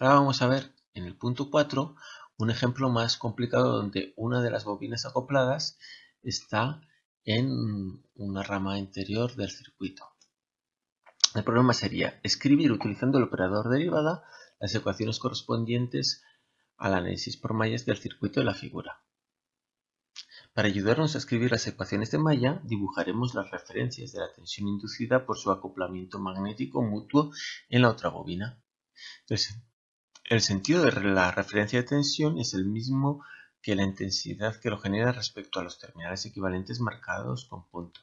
Ahora vamos a ver en el punto 4 un ejemplo más complicado donde una de las bobinas acopladas está en una rama interior del circuito. El problema sería escribir utilizando el operador derivada las ecuaciones correspondientes al análisis por mallas del circuito de la figura. Para ayudarnos a escribir las ecuaciones de malla, dibujaremos las referencias de la tensión inducida por su acoplamiento magnético mutuo en la otra bobina. El sentido de la referencia de tensión es el mismo que la intensidad que lo genera respecto a los terminales equivalentes marcados con punto.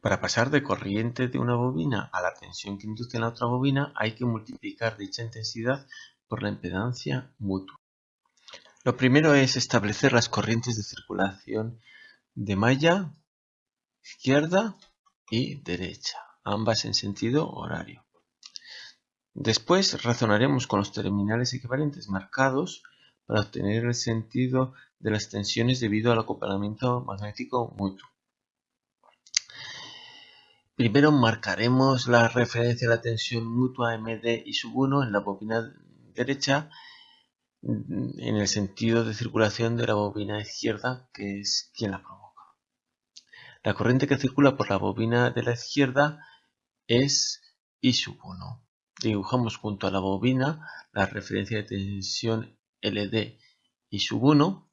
Para pasar de corriente de una bobina a la tensión que induce en la otra bobina hay que multiplicar dicha intensidad por la impedancia mutua. Lo primero es establecer las corrientes de circulación de malla izquierda y derecha, ambas en sentido horario. Después razonaremos con los terminales equivalentes marcados para obtener el sentido de las tensiones debido al acoplamiento magnético mutuo. Primero marcaremos la referencia a la tensión mutua MD y sub 1 en la bobina derecha en el sentido de circulación de la bobina izquierda que es quien la provoca. La corriente que circula por la bobina de la izquierda es I sub 1. Dibujamos junto a la bobina la referencia de tensión LD I sub 1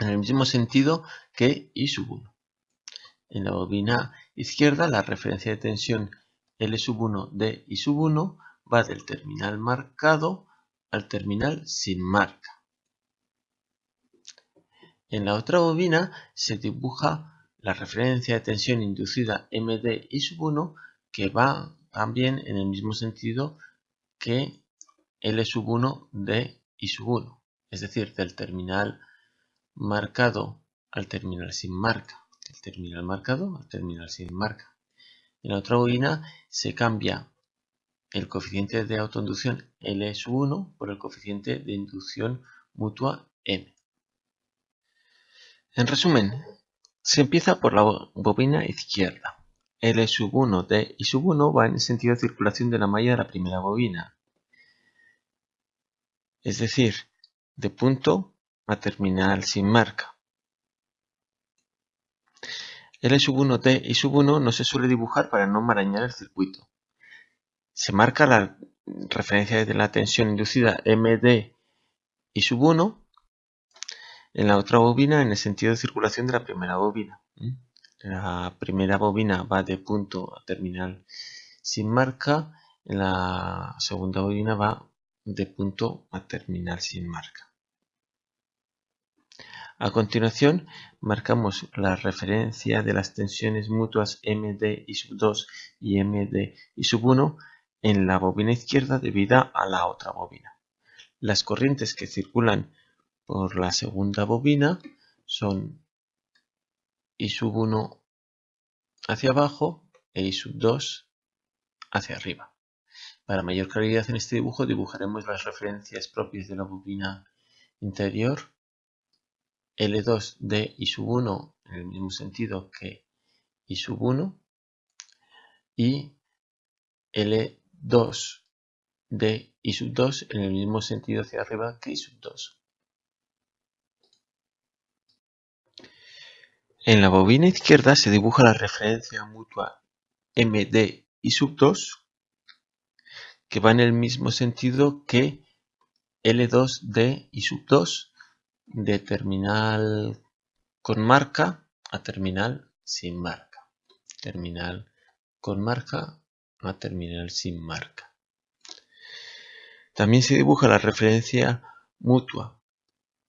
en el mismo sentido que I sub 1. En la bobina izquierda la referencia de tensión L sub 1 de sub 1 va del terminal marcado al terminal sin marca. En la otra bobina se dibuja la referencia de tensión inducida MD I sub 1 que va también en el mismo sentido que L sub 1 de I sub 1, es decir, del terminal marcado al terminal sin marca el terminal marcado al terminal sin marca. En la otra bobina se cambia el coeficiente de autoinducción L1 por el coeficiente de inducción mutua M. En resumen, se empieza por la bobina izquierda. L1 de I 1 va en el sentido de circulación de la malla de la primera bobina. Es decir, de punto a terminal sin marca. L sub 1T y sub 1 no se suele dibujar para no marañar el circuito. Se marca la referencia de la tensión inducida MD y sub 1 en la otra bobina en el sentido de circulación de la primera bobina. La primera bobina va de punto a terminal sin marca, la segunda bobina va de punto a terminal sin marca. A continuación, marcamos la referencia de las tensiones mutuas MD y sub 2 y MD y sub 1 en la bobina izquierda debida a la otra bobina. Las corrientes que circulan por la segunda bobina son I sub 1 hacia abajo e I sub 2 hacia arriba. Para mayor claridad en este dibujo dibujaremos las referencias propias de la bobina interior L2 de I sub 1 en el mismo sentido que I sub 1 y L2 de I sub 2 en el mismo sentido hacia arriba que I sub 2. En la bobina izquierda se dibuja la referencia mutua MD I sub 2 que va en el mismo sentido que L2 de I sub 2 de terminal con marca a terminal sin marca. Terminal con marca a terminal sin marca. También se dibuja la referencia mutua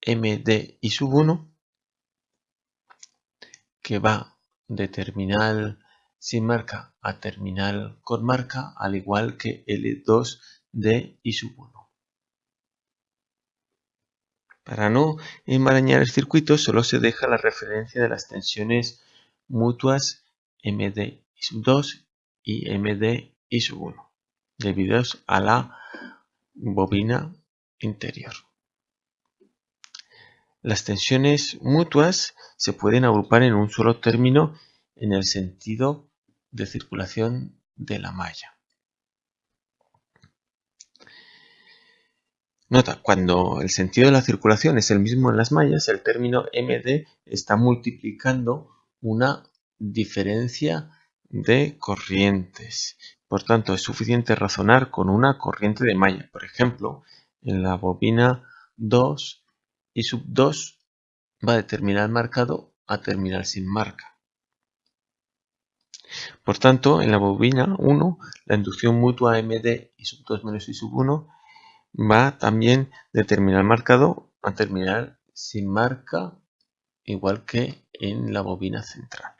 MD y sub 1 que va de terminal sin marca a terminal con marca al igual que L2 de I sub 1. Para no enmarañar el circuito solo se deja la referencia de las tensiones mutuas MD sub 2 y MD sub 1 debidos a la bobina interior. Las tensiones mutuas se pueden agrupar en un solo término en el sentido de circulación de la malla. Nota, cuando el sentido de la circulación es el mismo en las mallas, el término MD está multiplicando una diferencia de corrientes. Por tanto, es suficiente razonar con una corriente de malla. Por ejemplo, en la bobina 2 y sub 2 va de terminal marcado a terminal sin marca. Por tanto, en la bobina 1, la inducción mutua MD y sub 2 menos y sub 1 va también de terminal marcado a terminal sin marca, igual que en la bobina central.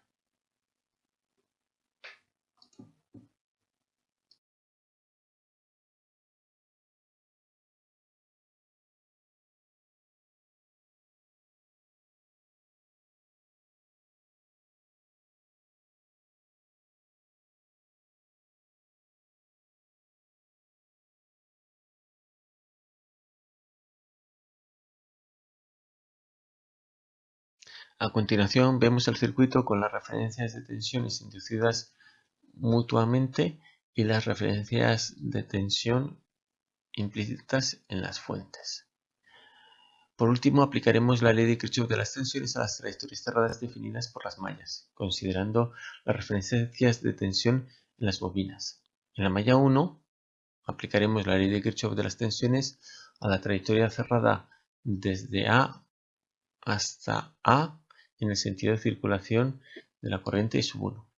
A continuación vemos el circuito con las referencias de tensiones inducidas mutuamente y las referencias de tensión implícitas en las fuentes. Por último, aplicaremos la ley de Kirchhoff de las tensiones a las trayectorias cerradas definidas por las mallas, considerando las referencias de tensión en las bobinas. En la malla 1, aplicaremos la ley de Kirchhoff de las tensiones a la trayectoria cerrada desde A hasta A en el sentido de circulación de la corriente I sub 1.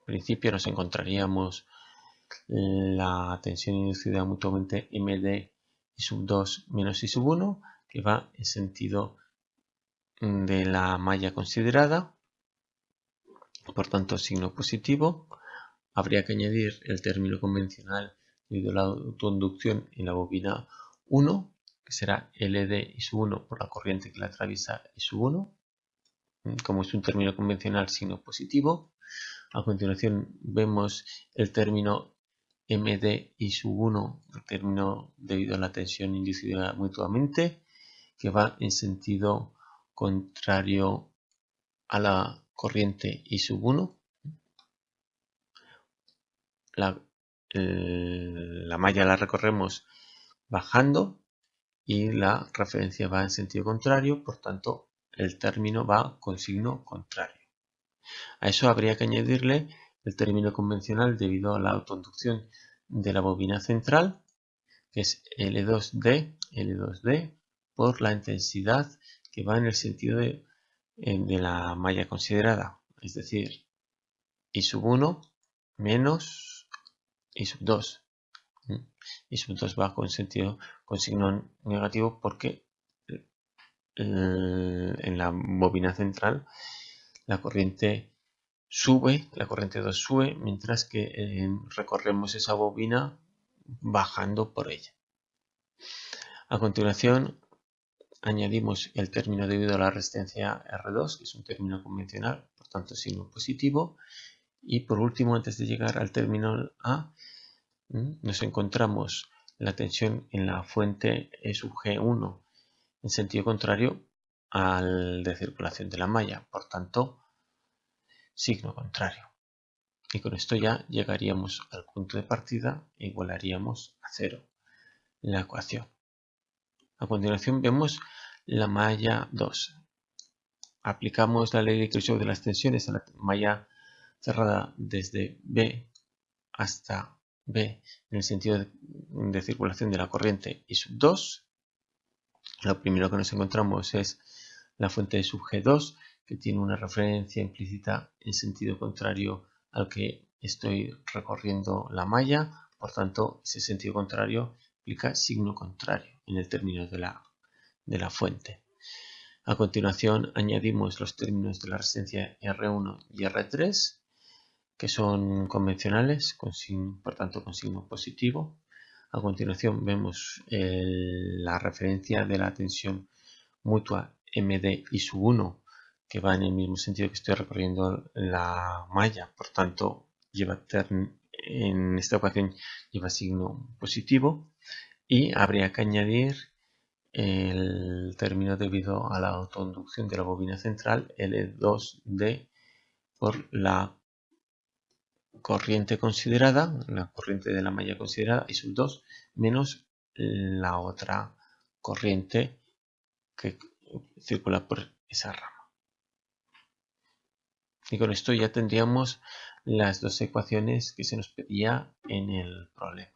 En principio nos encontraríamos la tensión inducida mutuamente MD I sub 2 menos I sub 1 que va en sentido de la malla considerada, por tanto signo positivo. Habría que añadir el término convencional a la autoinducción en la bobina 1, que será LD I sub 1 por la corriente que la atraviesa I sub 1 como es un término convencional signo positivo. A continuación vemos el término MD y sub 1, el término debido a la tensión inducida mutuamente, que va en sentido contrario a la corriente I sub 1. La, la malla la recorremos bajando y la referencia va en sentido contrario, por tanto el término va con signo contrario. A eso habría que añadirle el término convencional debido a la autoinducción de la bobina central, que es L2D, L2D, por la intensidad que va en el sentido de, la malla considerada, es decir, I sub 1 menos I sub 2. I sub 2 va con sentido con signo negativo porque en la bobina central la corriente sube, la corriente 2 sube, mientras que eh, recorremos esa bobina bajando por ella. A continuación añadimos el término debido a la resistencia R2, que es un término convencional, por tanto signo positivo. Y por último, antes de llegar al término A, nos encontramos la tensión en la fuente E sub G1 en sentido contrario al de circulación de la malla, por tanto, signo contrario. Y con esto ya llegaríamos al punto de partida e igualaríamos a cero la ecuación. A continuación vemos la malla 2. Aplicamos la ley de Kirchhoff de las tensiones a la malla cerrada desde B hasta B en el sentido de, circulación de la corriente I sub 2 lo primero que nos encontramos es la fuente de sub G2, que tiene una referencia implícita en sentido contrario al que estoy recorriendo la malla, por tanto ese sentido contrario implica signo contrario en el término de la, de la fuente. A continuación añadimos los términos de la resistencia R1 y R3, que son convencionales, con por tanto con signo positivo. A continuación vemos la referencia de la tensión mutua MD y sub 1 que va en el mismo sentido que estoy recorriendo la malla, por tanto lleva en esta ocasión lleva signo positivo. Y habría que añadir el término debido a la autoinducción de la bobina central L2D por la corriente considerada, la corriente de la malla considerada, I sub 2, menos la otra corriente que circula por esa rama. Y con esto ya tendríamos las dos ecuaciones que se nos pedía en el problema.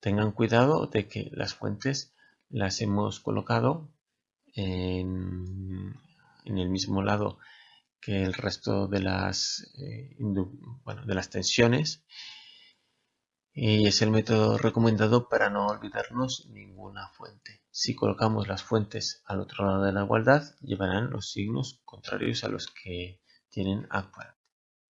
Tengan cuidado de que las fuentes las hemos colocado en, el mismo lado que el resto de las, eh, de las tensiones y es el método recomendado para no olvidarnos ninguna fuente. Si colocamos las fuentes al otro lado de la igualdad, llevarán los signos contrarios a los que tienen actual.